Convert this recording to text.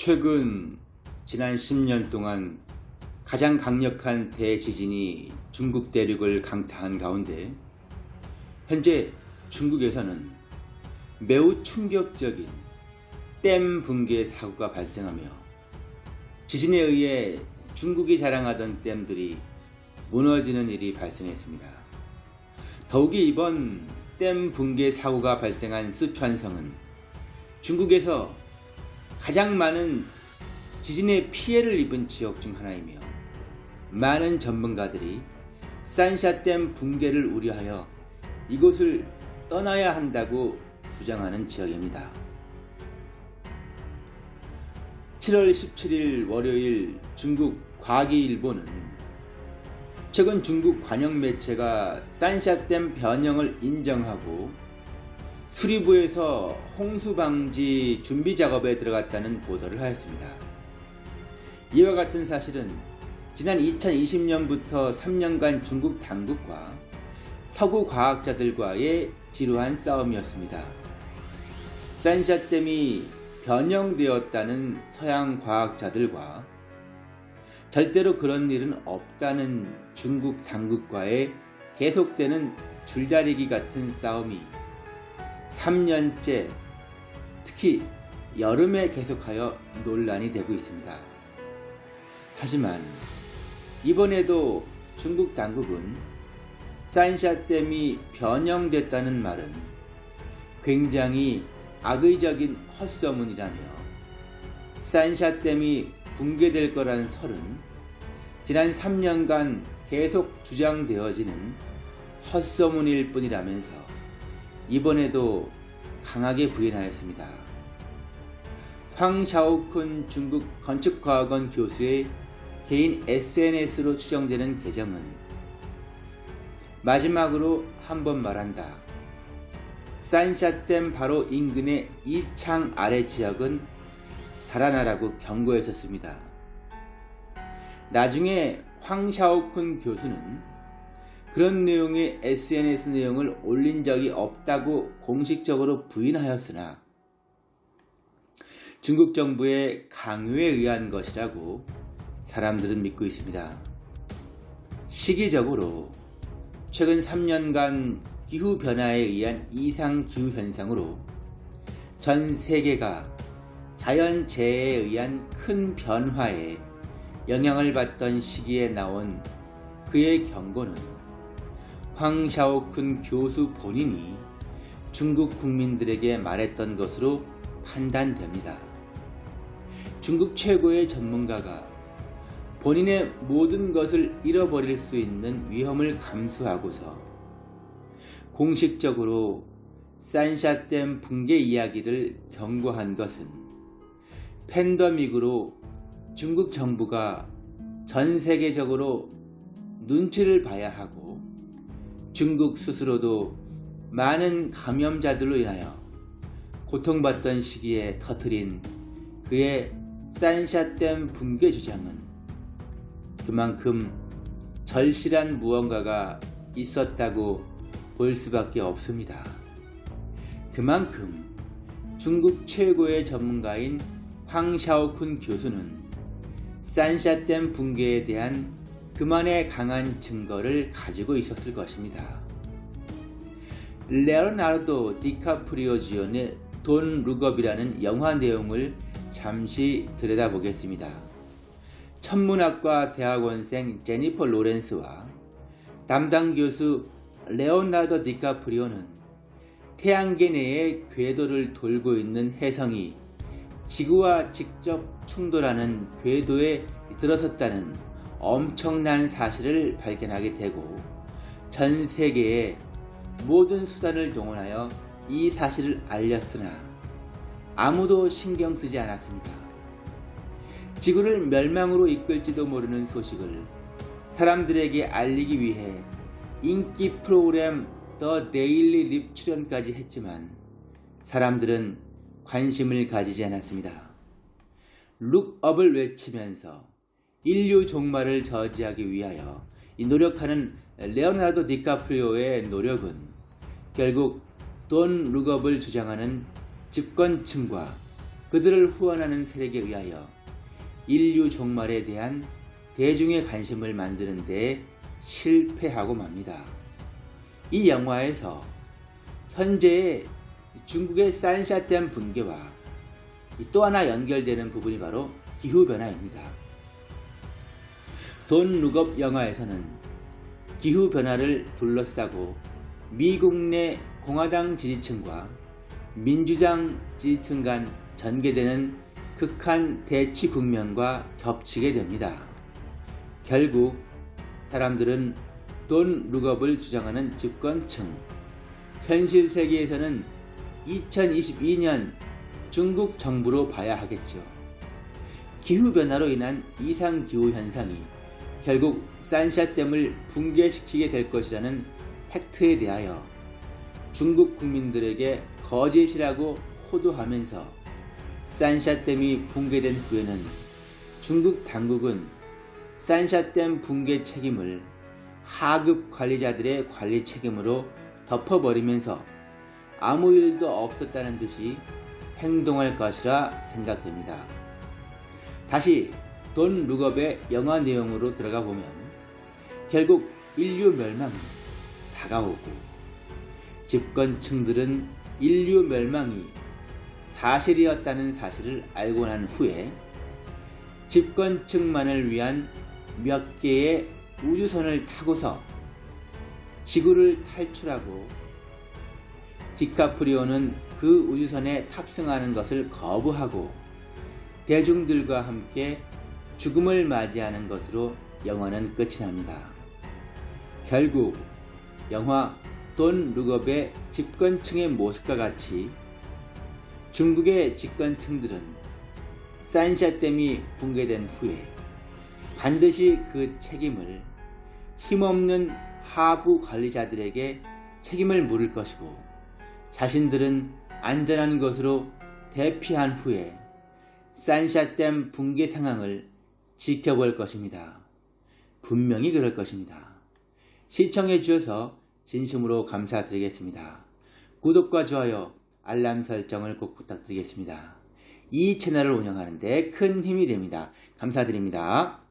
최근 지난 10년 동안 가장 강력한 대지진이 중국 대륙을 강타한 가운데 현재 중국에서는 매우 충격적인 댐 붕괴 사고가 발생하며 지진에 의해 중국이 자랑하던 댐들이 무너지는 일이 발생했습니다. 더욱이 이번 댐 붕괴 사고가 발생한 쓰촨성은 중국에서 가장 많은 지진의 피해를 입은 지역 중 하나이며 많은 전문가들이 산샤댐 붕괴를 우려하여 이곳을 떠나야 한다고 주장하는 지역입니다. 7월 17일 월요일 중국 과기일보는 최근 중국 관영 매체가 산샤댐 변형을 인정하고 수리부에서 홍수 방지 준비 작업에 들어갔다는 보도를 하였습니다. 이와 같은 사실은 지난 2020년부터 3년간 중국 당국과 서구 과학자들과의 지루한 싸움이었습니다. 산샤댐이 변형되었다는 서양 과학자들과 절대로 그런 일은 없다는 중국 당국과의 계속되는 줄다리기 같은 싸움이 3년째 특히 여름에 계속하여 논란이 되고 있습니다. 하지만 이번에도 중국 당국은 산샤댐이 변형됐다는 말은 굉장히 악의적인 헛소문이라며 산샤댐이 붕괴될 거란 설은 지난 3년간 계속 주장되어지는 헛소문일 뿐이라면서 이번에도 강하게 부인하였습니다. 황 샤오쿤 중국 건축과학원 교수의 개인 SNS로 추정되는 계정은 마지막으로 한 번 말한다. 산샤댐 바로 인근의 이 창 아래 지역은 달아나라고 경고했었습니다. 나중에 황 샤오쿤 교수는 그런 내용의 SNS 내용을 올린 적이 없다고 공식적으로 부인하였으나 중국 정부의 강요에 의한 것이라고 사람들은 믿고 있습니다. 시기적으로 최근 3년간 기후변화에 의한 이상기후 현상으로 전 세계가 자연재해에 의한 큰 변화에 영향을 받던 시기에 나온 그의 경고는 황샤오쿤 교수 본인이 중국 국민들에게 말했던 것으로 판단됩니다. 중국 최고의 전문가가 본인의 모든 것을 잃어버릴 수 있는 위험을 감수하고서 공식적으로 산샤댐 붕괴 이야기를 경고한 것은 팬더믹으로 중국 정부가 전 세계적으로 눈치를 봐야 하고 중국 스스로도 많은 감염자들로 인하여 고통받던 시기에 터트린 그의 산샤댐 붕괴 주장은 그만큼 절실한 무언가가 있었다고 볼 수밖에 없습니다. 그만큼 중국 최고의 전문가인 황샤오쿤 교수는 산샤댐 붕괴에 대한 그만의 강한 증거를 가지고 있었을 것입니다. 레오나르도 디카프리오 주연의 Don't Look Up이라는 영화 내용을 잠시 들여다보겠습니다. 천문학과 대학원생 제니퍼 로렌스와 담당 교수 레오나르도 디카프리오는 태양계 내의 궤도를 돌고 있는 혜성이 지구와 직접 충돌하는 궤도에 들어섰다는 엄청난 사실을 발견하게 되고 전 세계의 모든 수단을 동원하여 이 사실을 알렸으나 아무도 신경 쓰지 않았습니다. 지구를 멸망으로 이끌지도 모르는 소식을 사람들에게 알리기 위해 인기 프로그램 The Daily Rip 출연까지 했지만 사람들은 관심을 가지지 않았습니다. Look up을 외치면서 인류 종말을 저지하기 위하여 노력하는 레오나르도 디카프리오의 노력은 결국 돈 룩업을 주장하는 집권층과 그들을 후원하는 세력에 의하여 인류 종말에 대한 대중의 관심을 만드는 데 실패하고 맙니다. 이 영화에서 현재의 중국의 산샤댐 붕괴와 또 하나 연결되는 부분이 바로 기후변화입니다. 돈 룩업 영화에서는 기후변화를 둘러싸고 미국 내 공화당 지지층과 민주당 지지층 간 전개되는 극한 대치 국면과 겹치게 됩니다. 결국 사람들은 돈 룩업을 주장하는 집권층, 현실 세계에서는 2022년 중국 정부로 봐야 하겠죠. 기후변화로 인한 이상기후 현상이 결국 산샤댐을 붕괴시키게 될 것이라는 팩트에 대하여 중국 국민들에게 거짓이라고 호도하면서 산샤댐이 붕괴된 후에는 중국 당국은 산샤댐 붕괴 책임을 하급 관리자들의 관리 책임으로 덮어버리면서 아무 일도 없었다는 듯이 행동할 것이라 생각됩니다. 다시 돈 룩업의 영화 내용으로 들어가 보면 결국 인류 멸망이 다가오고 집권층들은 인류 멸망이 사실이었다는 사실을 알고 난 후에 집권층만을 위한 몇 개의 우주선을 타고서 지구를 탈출하고 디카프리오는 그 우주선에 탑승하는 것을 거부하고 대중들과 함께 죽음을 맞이하는 것으로 영화는 끝이 납니다. 결국 영화 돈 룩업의 집권층의 모습과 같이 중국의 집권층들은 산샤댐이 붕괴된 후에 반드시 그 책임을 힘없는 하부 관리자들에게 책임을 물을 것이고 자신들은 안전한 것으로 대피한 후에 산샤댐 붕괴 상황을 지켜볼 것입니다. 분명히 그럴 것입니다. 시청해 주셔서 진심으로 감사드리겠습니다. 구독과 좋아요, 알람 설정을 꼭 부탁드리겠습니다. 이 채널을 운영하는 데 큰 힘이 됩니다. 감사드립니다.